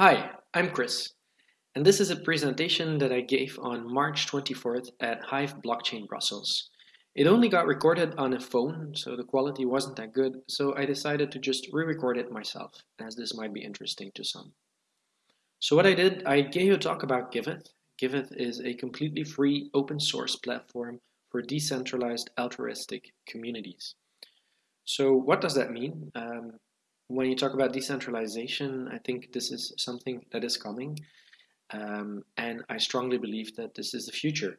Hi, I'm Chris, and this is a presentation that I gave on March 24th at Hive Blockchain Brussels. It only got recorded on a phone, so the quality wasn't that good, so I decided to just re-record it myself, as this might be interesting to some. So what I did, I gave a talk about Giveth. Giveth is a completely free open source platform for decentralized altruistic communities. So what does that mean? Um, when you talk about decentralization, I think this is something that is coming. Um, and I strongly believe that this is the future.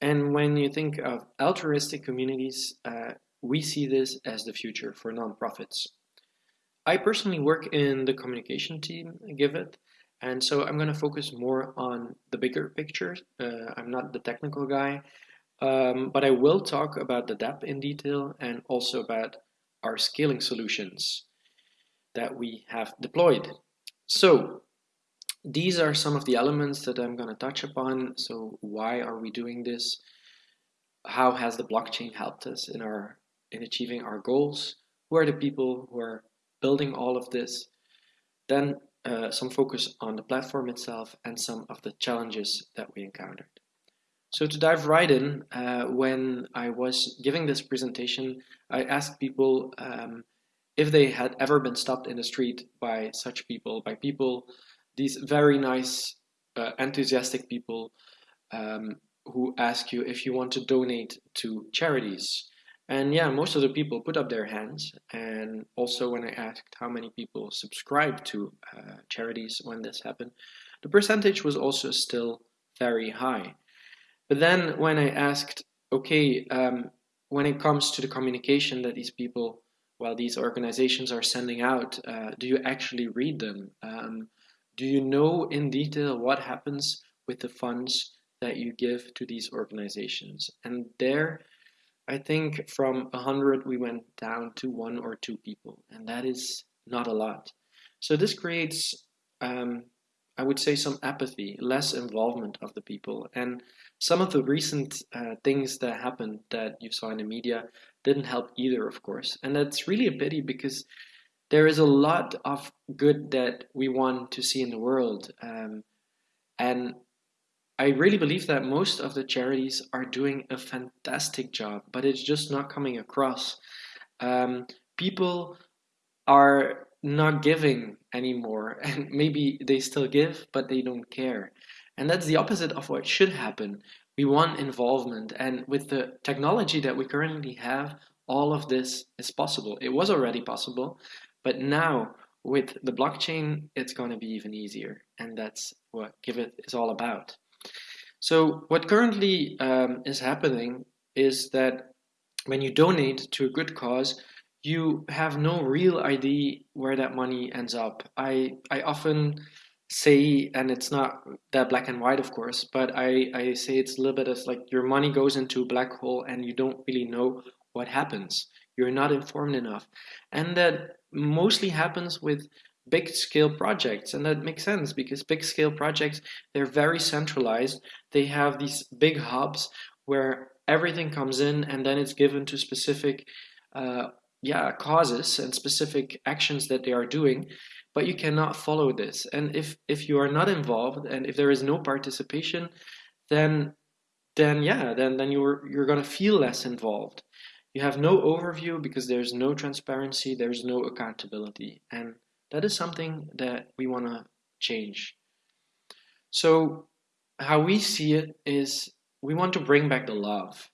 And when you think of altruistic communities, uh, we see this as the future for nonprofits. I personally work in the communication team, Giveth, and so I'm going to focus more on the bigger picture. Uh, I'm not the technical guy, um, but I will talk about the dApp in detail and also about our scaling solutions that we have deployed. So these are some of the elements that I'm going to touch upon. So why are we doing this? How has the blockchain helped us in our in achieving our goals? Who are the people who are building all of this? Then uh, some focus on the platform itself and some of the challenges that we encountered. So to dive right in, uh, when I was giving this presentation, I asked people um, if they had ever been stopped in the street by such people, by people, these very nice, uh, enthusiastic people um, who ask you if you want to donate to charities. And yeah, most of the people put up their hands. And also when I asked how many people subscribe to uh, charities when this happened, the percentage was also still very high. But then when I asked, okay, um, when it comes to the communication that these people, well, these organizations are sending out, uh, do you actually read them? Um, do you know in detail what happens with the funds that you give to these organizations? And there, I think from 100 we went down to one or two people, and that is not a lot. So this creates, um, I would say, some apathy, less involvement of the people. And some of the recent uh, things that happened that you saw in the media didn't help either, of course. And that's really a pity because there is a lot of good that we want to see in the world. Um, and I really believe that most of the charities are doing a fantastic job, but it's just not coming across. Um, people are not giving anymore, and maybe they still give, but they don't care. And that's the opposite of what should happen. We want involvement, and with the technology that we currently have, all of this is possible. It was already possible, but now with the blockchain, it's going to be even easier, and that's what Giveth is all about. So what currently um, is happening is that when you donate to a good cause, you have no real idea where that money ends up. I, I often say, and it's not that black and white, of course, but I, I say it's a little bit as like your money goes into a black hole and you don't really know what happens. You're not informed enough. And that mostly happens with big scale projects and that makes sense because big scale projects they're very centralized they have these big hubs where everything comes in and then it's given to specific uh, yeah causes and specific actions that they are doing but you cannot follow this and if if you are not involved and if there is no participation then then yeah then then you're you're going to feel less involved you have no overview because there's no transparency there's no accountability and that is something that we want to change. So how we see it is we want to bring back the love.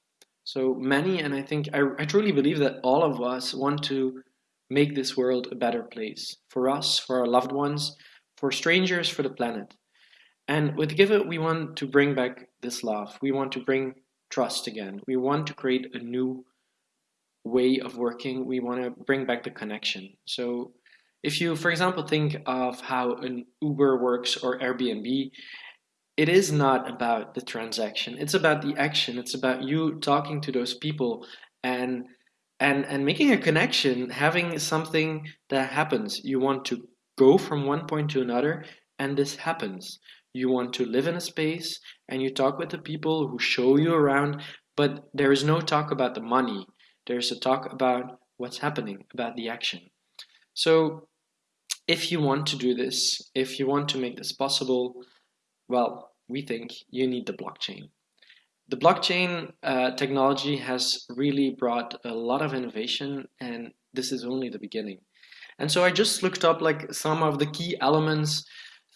So many, and I think I, I truly believe that all of us want to make this world a better place for us, for our loved ones, for strangers, for the planet. And with Giveth, we want to bring back this love. We want to bring trust again. We want to create a new way of working. We want to bring back the connection. So if you, for example, think of how an Uber works or Airbnb, it is not about the transaction. It's about the action. It's about you talking to those people and and and making a connection, having something that happens. You want to go from one point to another, and this happens. You want to live in a space and you talk with the people who show you around, but there is no talk about the money. There's a talk about what's happening, about the action. So if you want to do this, if you want to make this possible, well, we think you need the blockchain. The blockchain uh, technology has really brought a lot of innovation, and this is only the beginning. And so I just looked up like some of the key elements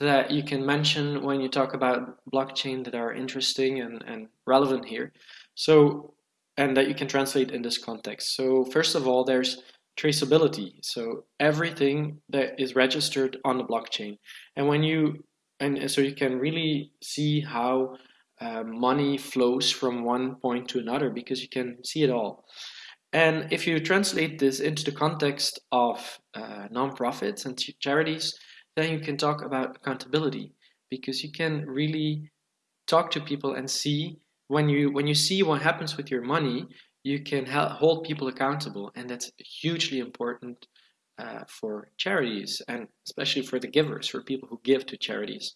that you can mention when you talk about blockchain that are interesting and, and relevant here. So, and that you can translate in this context. So first of all, there's traceability. So everything that is registered on the blockchain. And when you, and so you can really see how uh, money flows from one point to another because you can see it all. And if you translate this into the context of uh, nonprofits and charities, then you can talk about accountability because you can really talk to people and see when you when you see what happens with your money, you can hold people accountable, and that's hugely important uh, for charities and especially for the givers, for people who give to charities.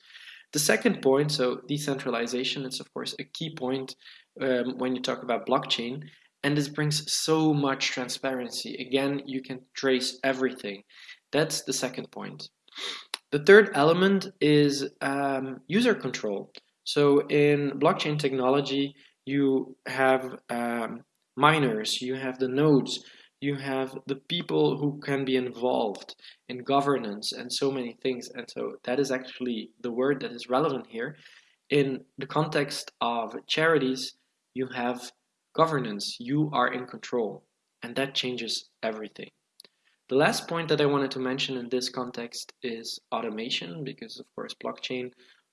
The second point, so decentralization, is of course a key point um, when you talk about blockchain, and this brings so much transparency. Again, you can trace everything. That's the second point. The third element is um, user control. So in blockchain technology, you have um, miners, you have the nodes, you have the people who can be involved in governance and so many things. And so that is actually the word that is relevant here. In the context of charities, you have governance, you are in control, and that changes everything. The last point that I wanted to mention in this context is automation, because of course blockchain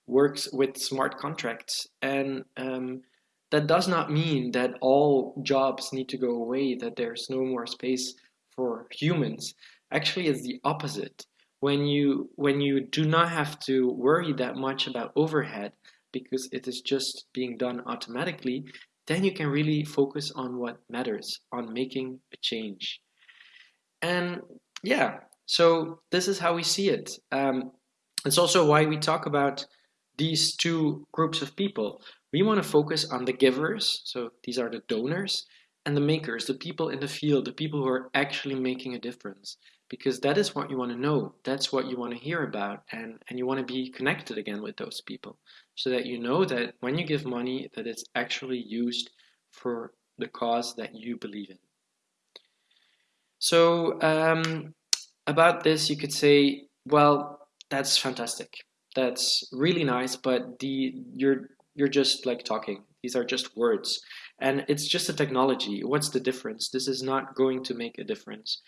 works with smart contracts, and um, that does not mean that all jobs need to go away, that there's no more space for humans. Actually, it's the opposite. When you when you do not have to worry that much about overhead because it is just being done automatically, then you can really focus on what matters, on making a change. And yeah, so this is how we see it. Um, it's also why we talk about these two groups of people. We want to focus on the givers, so these are the donors, and the makers, the people in the field, the people who are actually making a difference. Because that is what you want to know. That's what you want to hear about. And, and you want to be connected again with those people so that you know that when you give money that it's actually used for the cause that you believe in. So um, about this, you could say, well, that's fantastic. That's really nice, but the you're you're just like talking. These are just words, and it's just a technology. What's the difference? This is not going to make a difference.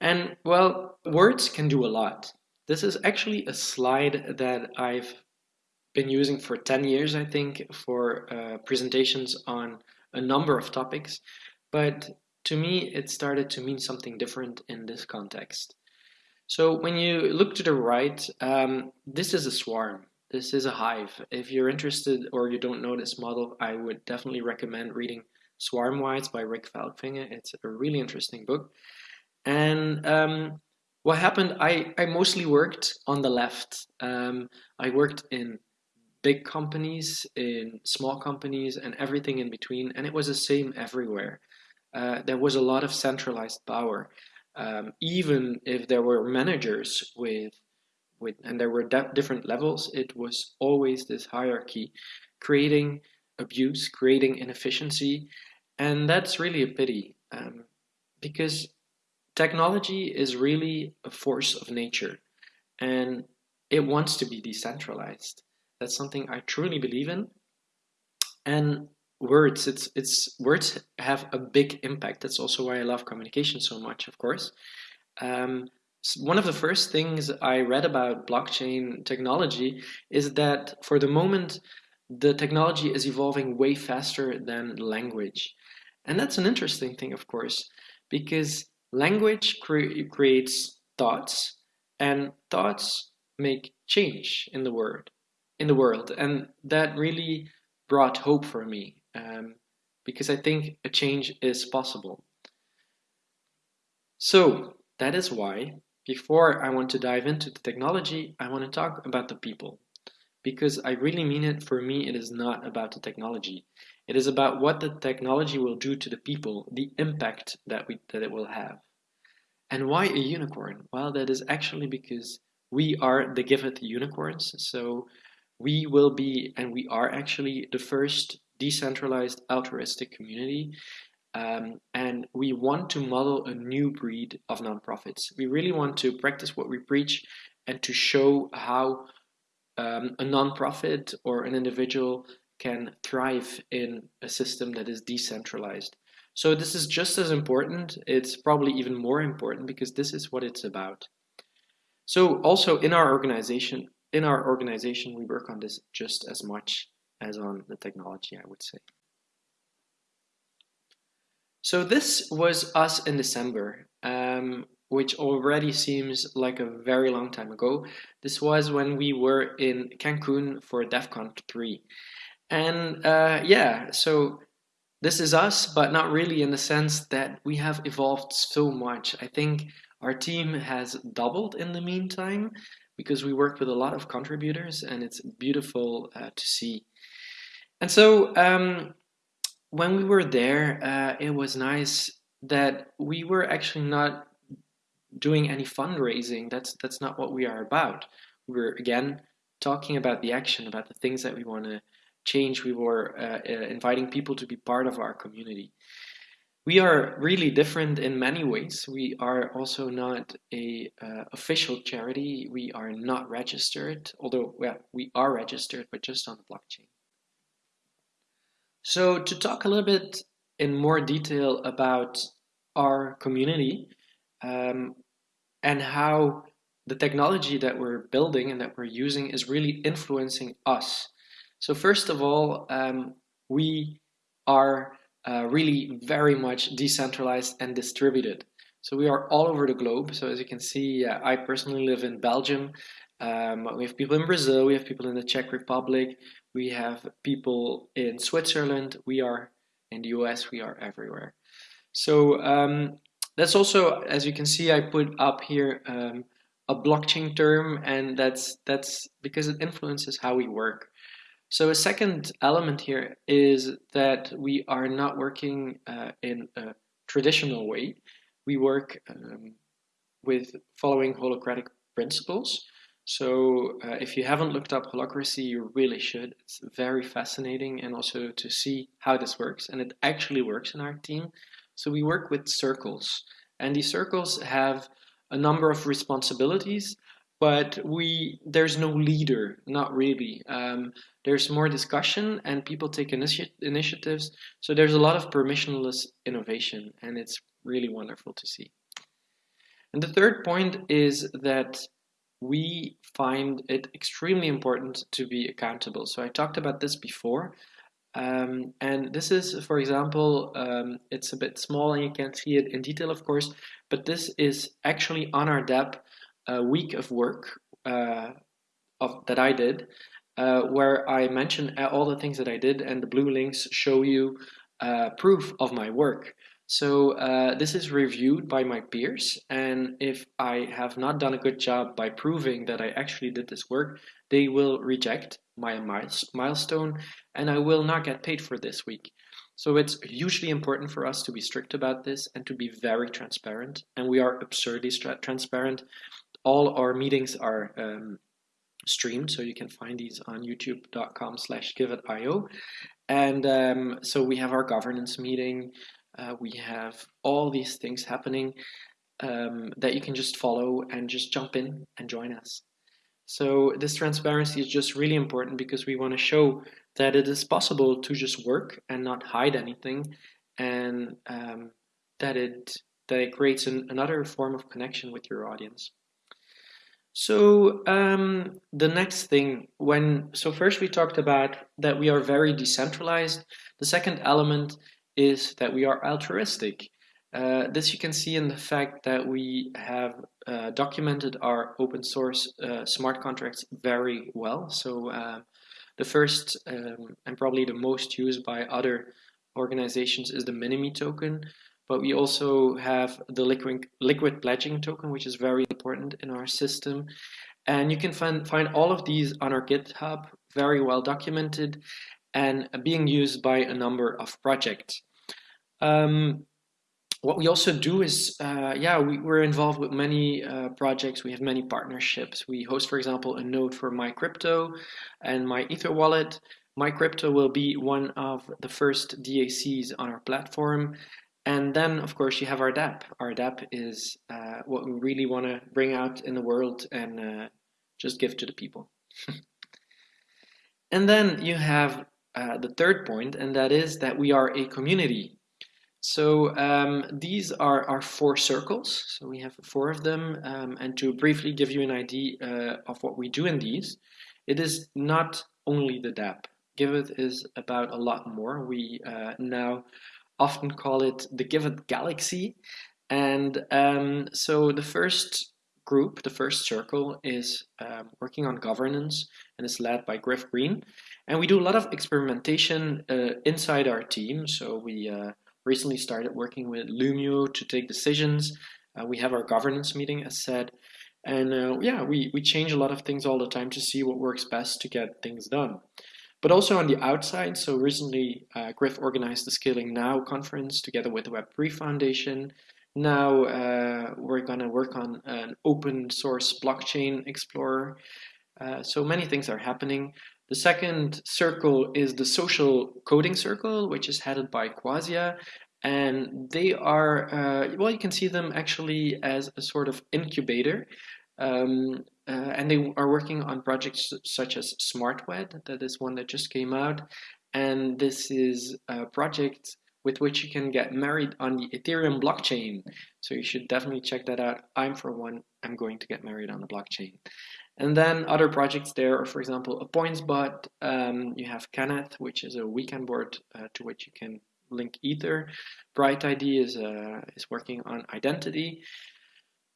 And well, words can do a lot. This is actually a slide that I've been using for 10 years, I think, for uh, presentations on a number of topics. But to me, it started to mean something different in this context. So when you look to the right, um, this is a swarm. This is a hive. If you're interested or you don't know this model, I would definitely recommend reading Swarmwise by Rick Falkvinge. It's a really interesting book. And um, what happened, I, I mostly worked on the left. Um, I worked in big companies, in small companies, and everything in between, and it was the same everywhere. Uh, there was a lot of centralized power. Um, even if there were managers with, with and there were different levels, it was always this hierarchy, creating abuse, creating inefficiency, and that's really a pity um, because technology is really a force of nature, and it wants to be decentralized. That's something I truly believe in. And words, it's it's words have a big impact. That's also why I love communication so much, of course. Um, one of the first things I read about blockchain technology is that for the moment, the technology is evolving way faster than language. And that's an interesting thing, of course, because language cre creates thoughts, and thoughts make change in the word in the world and that really brought hope for me um, because I think a change is possible. So that is why before I want to dive into the technology, I want to talk about the people because I really mean it. For me, it is not about the technology. It is about what the technology will do to the people, the impact that we that it will have. And why a unicorn? Well, that is actually because we are the Giveth unicorns. So we will be, and we are actually the first decentralized altruistic community. Um, and we want to model a new breed of nonprofits. We really want to practice what we preach and to show how um, a nonprofit or an individual can thrive in a system that is decentralized. So this is just as important. It's probably even more important because this is what it's about. So also in our organization, in our organization, we work on this just as much as on the technology, I would say. So this was us in December, um, which already seems like a very long time ago. This was when we were in Cancun for Devcon 3. And uh, yeah, so this is us, but not really in the sense that we have evolved so much. I think our team has doubled in the meantime because we worked with a lot of contributors and it's beautiful uh, to see. And so um, when we were there, uh, it was nice that we were actually not doing any fundraising. That's that's not what we are about. We were again talking about the action, about the things that we want to change, we were uh, uh, inviting people to be part of our community. We are really different in many ways. We are also not a uh, official charity. We are not registered, although well, we are registered, but just on the blockchain. So to talk a little bit in more detail about our community um, and how the technology that we're building and that we're using is really influencing us so first of all, um, we are uh, really very much decentralized and distributed. So we are all over the globe. So as you can see, uh, I personally live in Belgium. Um, we have people in Brazil, we have people in the Czech Republic, we have people in Switzerland, we are in the US, we are everywhere. So um, that's also, as you can see, I put up here um, a blockchain term, and that's that's because it influences how we work. So a second element here is that we are not working uh, in a traditional way. We work um, with following holacratic principles. So uh, if you haven't looked up holacracy, you really should. It's very fascinating and also to see how this works. And it actually works in our team. So we work with circles and these circles have a number of responsibilities but we there's no leader not really um, there's more discussion and people take initi initiatives so there's a lot of permissionless innovation and it's really wonderful to see and the third point is that we find it extremely important to be accountable so i talked about this before um, and this is for example um, it's a bit small and you can't see it in detail of course but this is actually on our DApp a week of work uh, of that I did, uh, where I mention all the things that I did, and the blue links show you uh, proof of my work. So uh, this is reviewed by my peers, and if I have not done a good job by proving that I actually did this work, they will reject my milestone, and I will not get paid for this week. So it's hugely important for us to be strict about this and to be very transparent, and we are absurdly transparent all our meetings are um, streamed, so you can find these on youtube.com slash givethio. And um, so we have our governance meeting. Uh, we have all these things happening um, that you can just follow and just jump in and join us. So this transparency is just really important because we want to show that it is possible to just work and not hide anything and um, that it that it creates an, another form of connection with your audience. So um, the next thing, when so first we talked about that we are very decentralized. The second element is that we are altruistic. Uh, this you can see in the fact that we have uh, documented our open source uh, smart contracts very well. So uh, the first um, and probably the most used by other organizations is the MiniMe token but we also have the liquid, liquid pledging token, which is very important in our system. And you can find, find all of these on our GitHub, very well documented and being used by a number of projects. Um, what we also do is, uh, yeah, we, are involved with many uh, projects. We have many partnerships. We host, for example, a node for MyCrypto and MyEtherWallet. MyCrypto will be one of the first DACs on our platform. And then, of course, you have our dApp. Our dApp is uh, what we really want to bring out in the world and uh, just give to the people. and then you have uh, the third point, and that is that we are a community. So um, these are our four circles. So we have four of them. Um, and to briefly give you an idea uh, of what we do in these, it is not only the dApp. Giveth is about a lot more. We uh, now often call it the Giveth Galaxy. And um, so the first group, the first circle, is um, working on governance and is led by Griff Green. And we do a lot of experimentation uh, inside our team. So we uh, recently started working with Loomio to take decisions. Uh, we have our governance meeting, as said. And uh, yeah, we, we change a lot of things all the time to see what works best to get things done. But also on the outside, so recently uh, Griff organized the Scaling Now conference together with the Web3 Foundation. Now uh, we're going to work on an open source blockchain explorer. Uh, so many things are happening. The second circle is the social coding circle, which is headed by Quazia. And they are, uh, well, you can see them actually as a sort of incubator. Um, uh, and they are working on projects such as SmartWed, that is one that just came out. And this is a project with which you can get married on the Ethereum blockchain. So you should definitely check that out. I'm, for one, I'm going to get married on the blockchain. And then other projects there are, for example, a PointsBot. Um, you have Kenneth, which is a weekend board uh, to which you can link Ether. BrightID is, uh, is working on identity.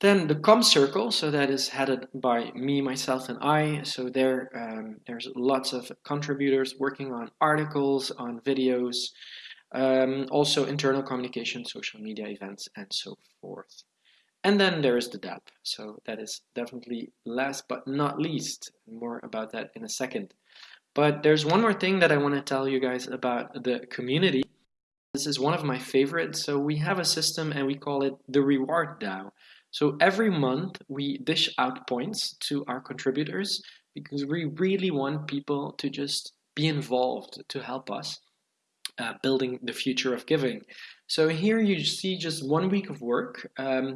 Then the com circle, so that is headed by me, myself, and I. So there, um, there's lots of contributors working on articles, on videos, um, also internal communication, social media events, and so forth. And then there is the dApp. So that is definitely last but not least. More about that in a second. But there's one more thing that I want to tell you guys about the community. This is one of my favorites. So we have a system and we call it the reward DAO. So every month we dish out points to our contributors because we really want people to just be involved to help us uh, building the future of giving. So here you see just one week of work. Um,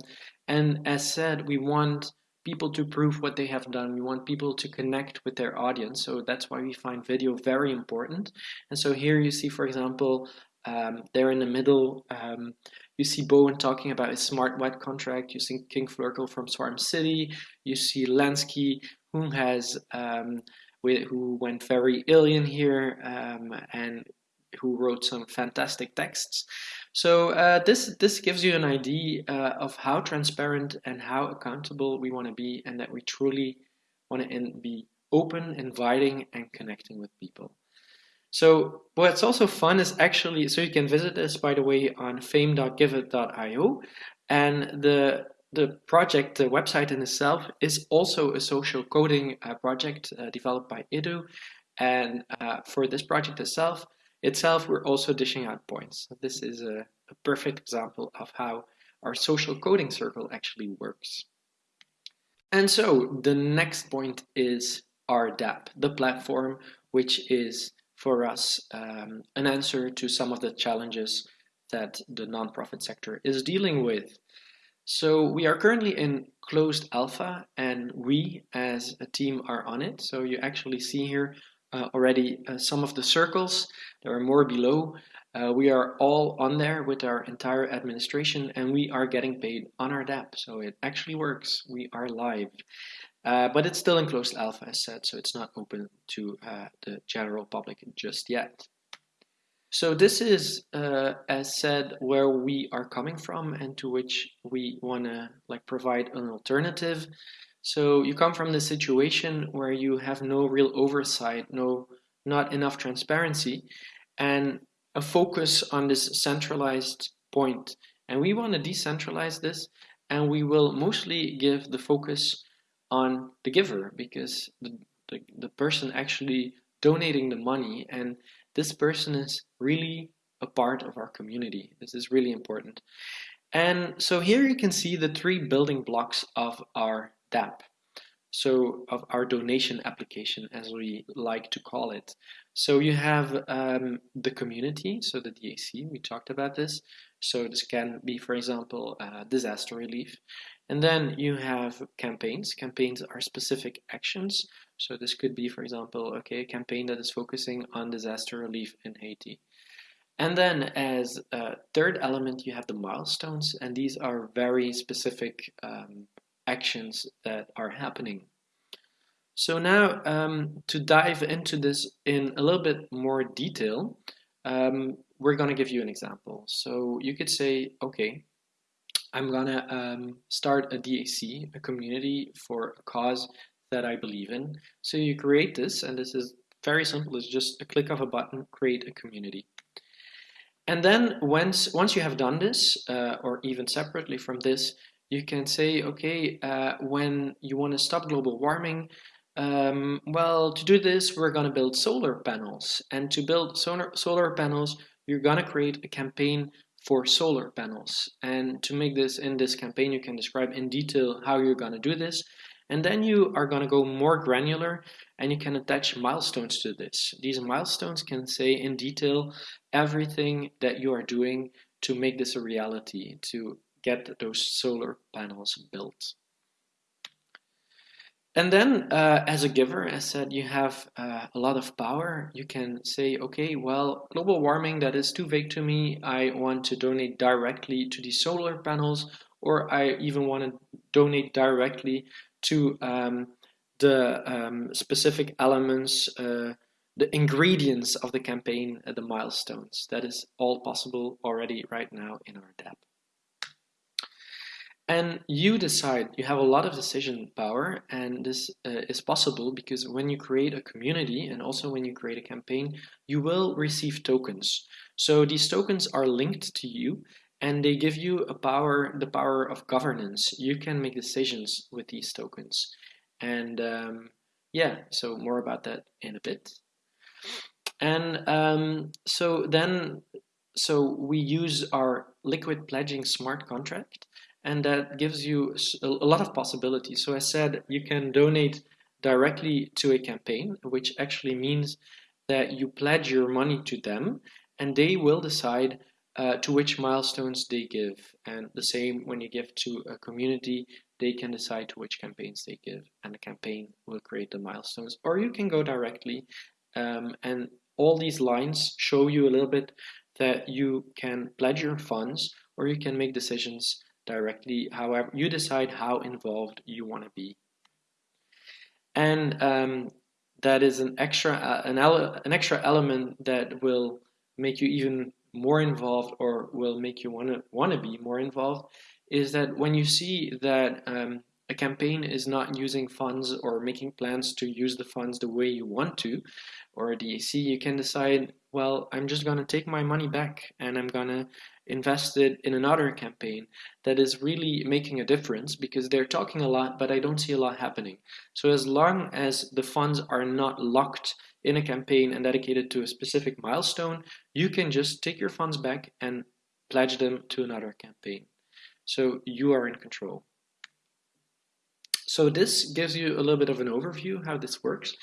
and as said, we want people to prove what they have done. We want people to connect with their audience. So that's why we find video very important. And so here you see, for example, um, there in the middle, um, you see Bowen talking about his SmartWed contract. You see King Flurkle from Swarm City. You see Lansky, who has um, who went very alien here um, and who wrote some fantastic texts. So uh, this this gives you an idea uh, of how transparent and how accountable we want to be, and that we truly want to be open, inviting, and connecting with people. So what's also fun is actually, so you can visit this by the way on fame.giveth.io and the the project, the website in itself is also a social coding uh, project uh, developed by Edu. And uh, for this project itself, itself, we're also dishing out points. This is a, a perfect example of how our social coding circle actually works. And so the next point is our dApp, the platform, which is for us um, an answer to some of the challenges that the nonprofit sector is dealing with. So we are currently in closed alpha and we as a team are on it. So you actually see here already uh, some of the circles. There are more below. Uh, we are all on there with our entire administration and we are getting paid on our dApp. So it actually works. We are live. Uh, but it's still in closed alpha as said, so it's not open to uh, the general public just yet. So this is, uh, as said, where we are coming from and to which we want to like provide an alternative. So you come from the situation where you have no real oversight, no, not enough transparency, and a focus on this centralized point. And we want to decentralize this, and we will mostly give the focus on the giver because the, the, the person actually donating the money and this person is really a part of our community. This is really important. And so here you can see the three building blocks of our DApp. So of our donation application, as we like to call it. So you have um, the community, so the DAC, we talked about this. So this can be, for example, uh, disaster relief. And then you have campaigns. Campaigns are specific actions. So this could be, for example, okay, a campaign that is focusing on disaster relief in Haiti. And then as a third element, you have the milestones, and these are very specific um, actions that are happening. So now um, to dive into this in a little bit more detail, um, we're going to give you an example. So you could say, okay, I'm going to um, start a DAC, a community for a cause that I believe in. So you create this, and this is very simple. It's just a click of a button, create a community. And then once, once you have done this, uh, or even separately from this, you can say, okay, uh, when you want to stop global warming, um, well, to do this, we're going to build solar panels. And to build solar, solar panels, you're going to create a campaign for solar panels. And to make this in this campaign, you can describe in detail how you're going to do this. And then you are going to go more granular and you can attach milestones to this. These milestones can say in detail everything that you are doing to make this a reality, to get those solar panels built. And then, uh, as a giver, as said, you have uh, a lot of power. You can say, okay, well, global warming, that is too vague to me. I want to donate directly to the solar panels, or I even want to donate directly to um, the um, specific elements, uh, the ingredients of the campaign, uh, the milestones. That is all possible already right now in our DApp. And you decide, you have a lot of decision power, and this uh, is possible because when you create a community and also when you create a campaign, you will receive tokens. So these tokens are linked to you and they give you a power, the power of governance. You can make decisions with these tokens. And um, yeah, so more about that in a bit. And um, so then, so we use our liquid pledging smart contract and that gives you a lot of possibilities. So I said you can donate directly to a campaign, which actually means that you pledge your money to them and they will decide uh, to which milestones they give. And the same when you give to a community, they can decide to which campaigns they give, and the campaign will create the milestones. Or you can go directly, um, and all these lines show you a little bit that you can pledge your funds or you can make decisions directly. However, you decide how involved you want to be. And um, that is an extra uh, an, an extra element that will make you even more involved or will make you want to want to be more involved is that when you see that um, a campaign is not using funds or making plans to use the funds the way you want to or a DAC, you can decide, well, I'm just going to take my money back and I'm going to invest it in another campaign that is really making a difference because they're talking a lot, but I don't see a lot happening. So as long as the funds are not locked in a campaign and dedicated to a specific milestone, you can just take your funds back and pledge them to another campaign. So you are in control. So this gives you a little bit of an overview how this works.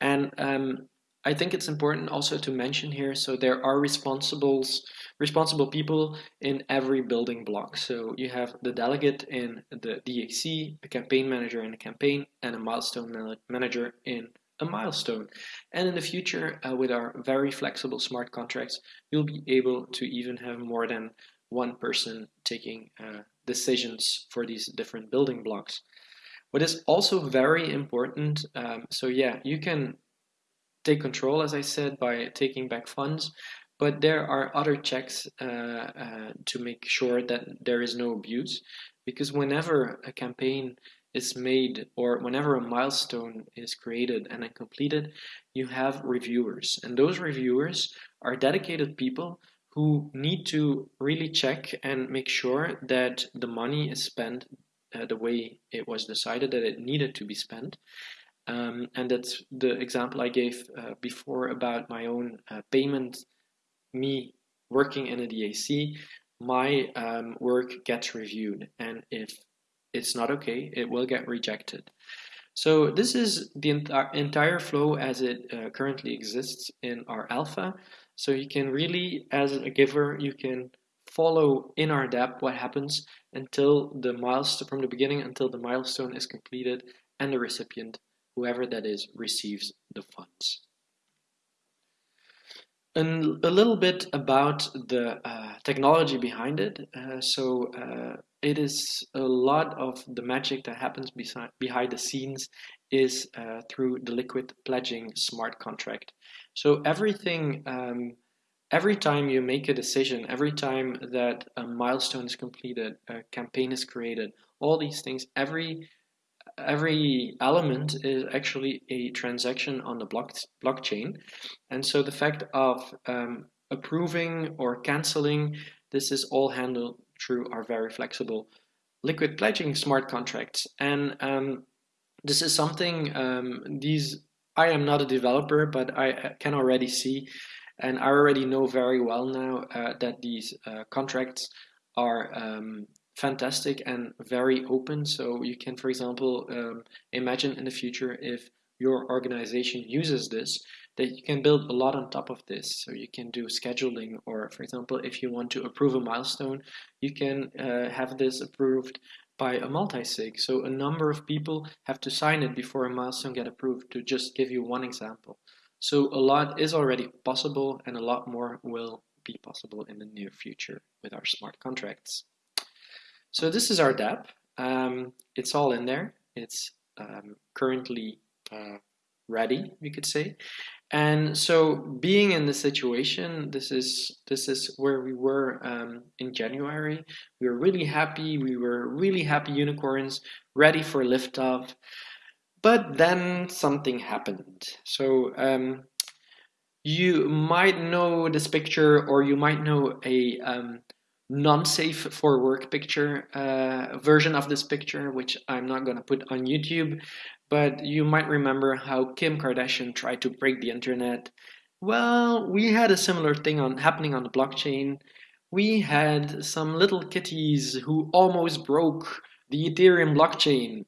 And um, I think it's important also to mention here, so there are responsibles, responsible people in every building block. So you have the delegate in the DAC, a campaign manager in a campaign, and a milestone manager in a milestone. And in the future, uh, with our very flexible smart contracts, you'll be able to even have more than one person taking uh, decisions for these different building blocks. What is also very important, um, so yeah, you can take control, as I said, by taking back funds, but there are other checks uh, uh, to make sure that there is no abuse, because whenever a campaign is made or whenever a milestone is created and then completed, you have reviewers. And those reviewers are dedicated people who need to really check and make sure that the money is spent uh, the way it was decided that it needed to be spent. Um, and that's the example I gave uh, before about my own uh, payment, me working in a DAC my um, work gets reviewed. And if it's not okay, it will get rejected. So this is the ent entire flow as it uh, currently exists in our alpha. So you can really, as a giver, you can follow in our dApp what happens until the milestone, from the beginning until the milestone is completed and the recipient, whoever that is, receives the funds. And a little bit about the uh, technology behind it. Uh, so uh, it is a lot of the magic that happens beside, behind the scenes is uh, through the liquid pledging smart contract. So everything, um, every time you make a decision, every time that a milestone is completed, a campaign is created, all these things, every every element is actually a transaction on the block, blockchain. And so the fact of um, approving or canceling, this is all handled through our very flexible liquid pledging smart contracts. And um, this is something, um, these, I am not a developer, but I can already see, and I already know very well now uh, that these uh, contracts are um, fantastic and very open. So you can, for example, um, imagine in the future if your organization uses this, that you can build a lot on top of this. So you can do scheduling, or for example, if you want to approve a milestone, you can uh, have this approved by a multi-sig. So a number of people have to sign it before a milestone get approved, to just give you one example. So a lot is already possible and a lot more will be possible in the near future with our smart contracts. So this is our dApp. Um, it's all in there. It's um, currently uh, ready, you could say. And so being in the situation, this is this is where we were um, in January. We were really happy. We were really happy unicorns, ready for liftoff. But then something happened. So um, you might know this picture, or you might know a um, non-safe for work picture uh, version of this picture, which I'm not going to put on YouTube, but you might remember how Kim Kardashian tried to break the internet. Well, we had a similar thing on happening on the blockchain. We had some little kitties who almost broke the Ethereum blockchain.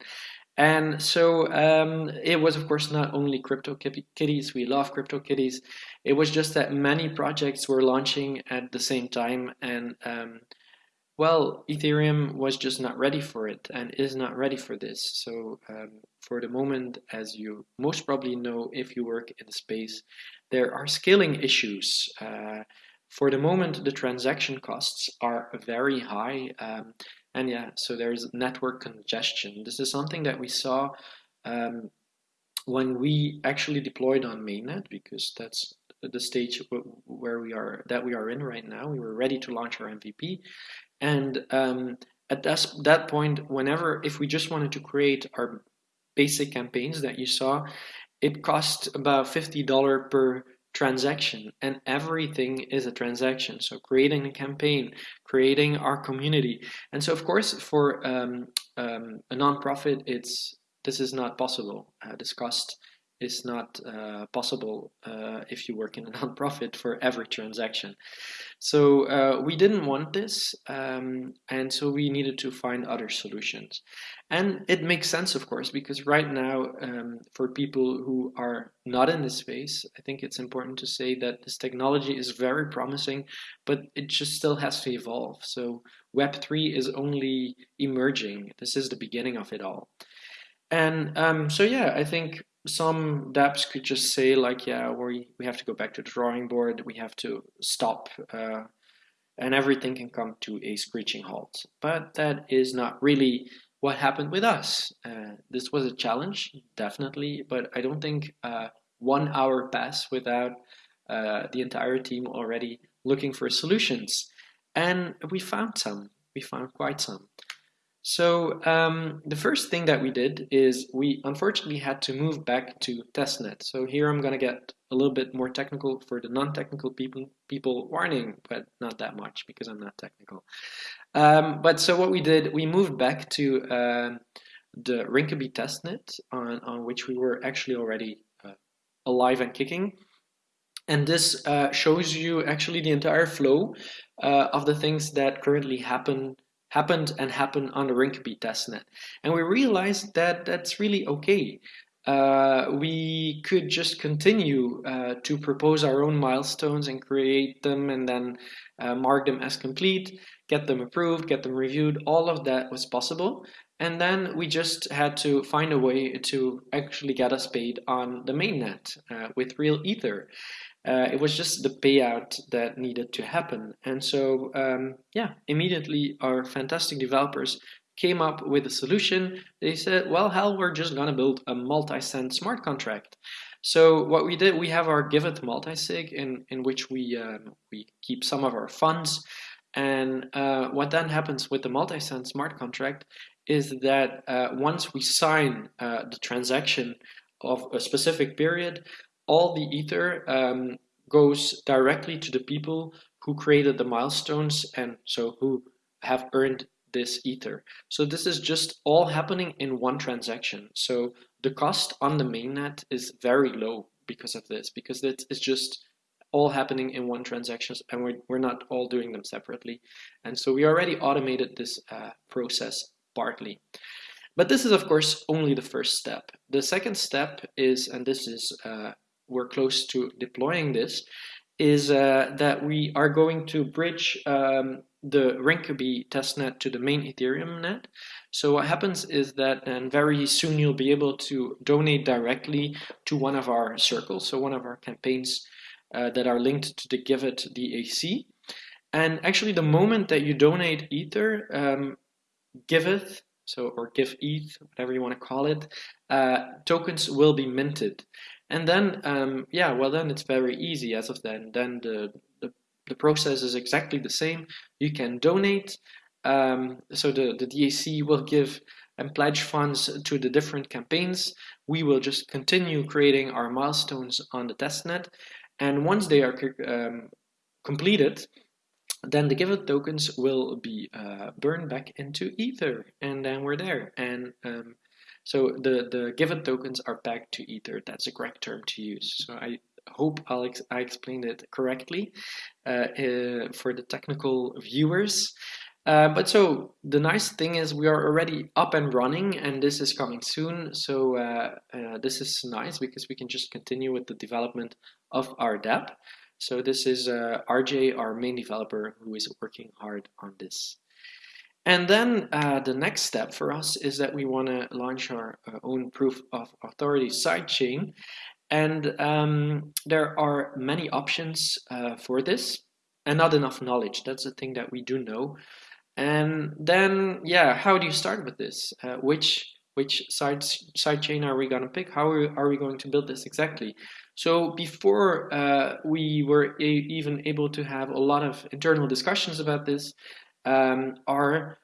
And so um, it was, of course, not only CryptoKitties. We love CryptoKitties. It was just that many projects were launching at the same time, and um, well, Ethereum was just not ready for it and is not ready for this. So um, for the moment, as you most probably know, if you work in the space, there are scaling issues. Uh, for the moment, the transaction costs are very high. Um, and yeah, so there's network congestion. This is something that we saw um, when we actually deployed on mainnet because that's the stage where we are that we are in right now. We were ready to launch our MVP, and um, at that, that point, whenever if we just wanted to create our basic campaigns that you saw, it cost about fifty dollar per transaction and everything is a transaction. So creating a campaign creating our community. And so of course for um, um, a nonprofit it's this is not possible uh, this cost is not uh, possible uh, if you work in a nonprofit for every transaction. So uh, we didn't want this, um, and so we needed to find other solutions. And it makes sense, of course, because right now, um, for people who are not in this space, I think it's important to say that this technology is very promising, but it just still has to evolve. So Web3 is only emerging. This is the beginning of it all. And um, so, yeah, I think some dApps could just say like, yeah, we, we have to go back to the drawing board, we have to stop, uh, and everything can come to a screeching halt. But that is not really what happened with us. Uh, this was a challenge, definitely, but I don't think uh, one hour passed without uh, the entire team already looking for solutions. And we found some, we found quite some. So um, the first thing that we did is we unfortunately had to move back to testnet. So here I'm going to get a little bit more technical for the non-technical people, people warning, but not that much because I'm not technical. Um, but so what we did, we moved back to uh, the Rinkeby testnet on, on which we were actually already uh, alive and kicking. and this uh, shows you actually the entire flow uh, of the things that currently happen happened and happen on the Rinkeby testnet. And we realized that that's really okay. Uh, we could just continue uh, to propose our own milestones and create them and then uh, mark them as complete, get them approved, get them reviewed. All of that was possible. And then we just had to find a way to actually get us paid on the mainnet uh, with real Ether. Uh, it was just the payout that needed to happen. And so, um, yeah, immediately our fantastic developers came up with a solution. They said, well, hell, we're just going to build a multi-sig smart contract. So what we did, we have our Giveth multisig in, in which we, um, we keep some of our funds. And uh, what then happens with the multi-sig smart contract is that uh, once we sign uh, the transaction of a specific period, all the ether um, goes directly to the people who created the milestones and so who have earned this ether. So this is just all happening in one transaction. So the cost on the mainnet is very low because of this, because it's just all happening in one transaction and we're, we're not all doing them separately. And so we already automated this uh, process partly. But this is of course only the first step. The second step is, and this is uh, we're close to deploying this, is uh, that we are going to bridge um, the Rinkeby testnet to the main Ethereum net. So what happens is that and very soon you'll be able to donate directly to one of our circles, so one of our campaigns uh, that are linked to the Giveth DAC. And actually the moment that you donate Ether, um, Giveth, so or Give ETH, whatever you want to call it, uh, tokens will be minted. And then, um, yeah, well, then it's very easy as of then. Then the, the, the process is exactly the same. You can donate. Um, so the, the DAC will give and pledge funds to the different campaigns. We will just continue creating our milestones on the testnet. And once they are um, completed, then the Giveth tokens will be uh, burned back into Ether. And then we're there. And um, so the, the Giveth tokens are pegged to Ether. That's a correct term to use. So I hope Alex, I explained it correctly uh, uh, for the technical viewers. Uh, but so the nice thing is we are already up and running and this is coming soon. So uh, uh, this is nice because we can just continue with the development of our dApp. So this is uh, RJ, our main developer, who is working hard on this. And then uh, the next step for us is that we want to launch our uh, own proof of authority sidechain. And um, there are many options uh, for this and not enough knowledge. That's the thing that we do know. And then, yeah, how do you start with this? Uh, which which side sidechain are we going to pick? How are we going to build this exactly? So before uh, we were even able to have a lot of internal discussions about this, um, our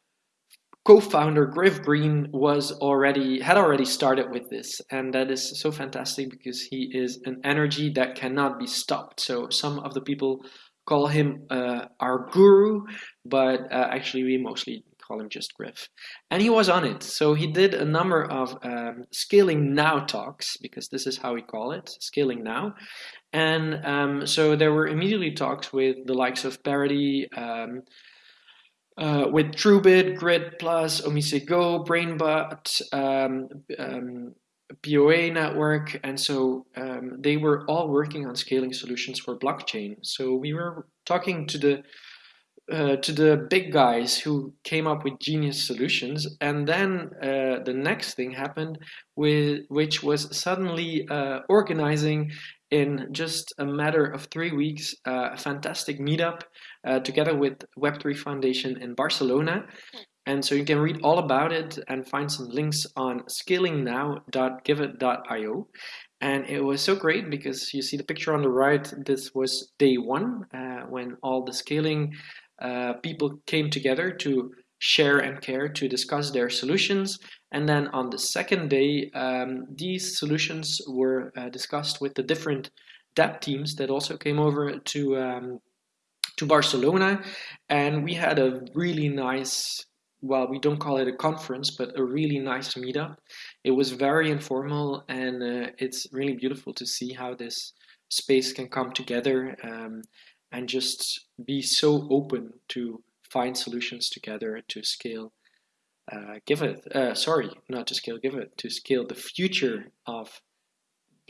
co-founder Griff Green was already had already started with this, and that is so fantastic because he is an energy that cannot be stopped. So some of the people call him uh, our guru, but uh, actually we mostly call him just Griff. And he was on it. So he did a number of um, scaling now talks because this is how we call it, scaling now. And um, so there were immediately talks with the likes of Parity. Um, uh, with TrueBit, Grid Plus, Omise Go, BrainBot, um, um, POA network, and so um, they were all working on scaling solutions for blockchain. So we were talking to the uh, to the big guys who came up with genius solutions, and then uh, the next thing happened, with which was suddenly uh, organizing in just a matter of three weeks uh, a fantastic meetup uh, together with Web3 Foundation in Barcelona. And so you can read all about it and find some links on scalingnow.giveth.io. And it was so great because you see the picture on the right. This was day one uh, when all the scaling uh, people came together to share and care to discuss their solutions. And then on the second day, um, these solutions were uh, discussed with the different dApp teams that also came over to um, to Barcelona, and we had a really nice. Well, we don't call it a conference, but a really nice meetup. It was very informal, and uh, it's really beautiful to see how this space can come together um, and just be so open to find solutions together to scale uh, Giveth, uh, sorry, not to scale Giveth, to scale the future of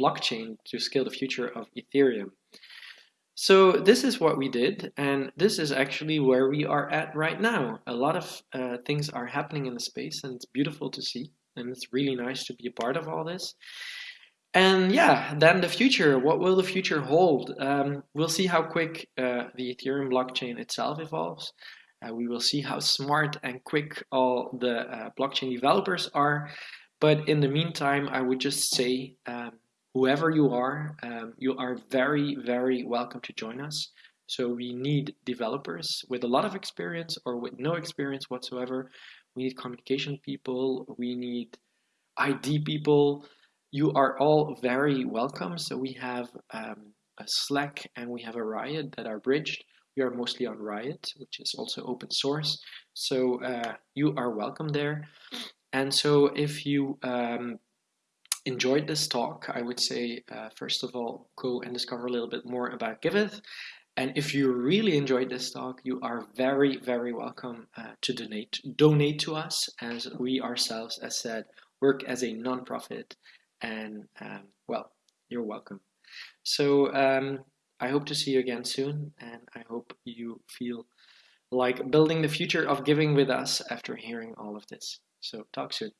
blockchain, to scale the future of Ethereum. So this is what we did, and this is actually where we are at right now. A lot of uh, things are happening in the space, and it's beautiful to see, and it's really nice to be a part of all this. And yeah, then the future. What will the future hold? Um, we'll see how quick uh, the Ethereum blockchain itself evolves. Uh, we will see how smart and quick all the uh, blockchain developers are. But in the meantime, I would just say, um, whoever you are, um, you are very, very welcome to join us. So we need developers with a lot of experience or with no experience whatsoever. We need communication people. We need ID people. You are all very welcome. So we have um, a Slack and we have a Riot that are bridged. We are mostly on Riot, which is also open source. So uh, you are welcome there. And so if you um, enjoyed this talk, I would say, uh, first of all, go and discover a little bit more about Giveth. And if you really enjoyed this talk, you are very, very welcome uh, to donate. Donate to us, as we ourselves, as said, work as a non-profit. And um, well, you're welcome. So um, I hope to see you again soon, and I hope you feel like building the future of giving with us after hearing all of this. So talk soon.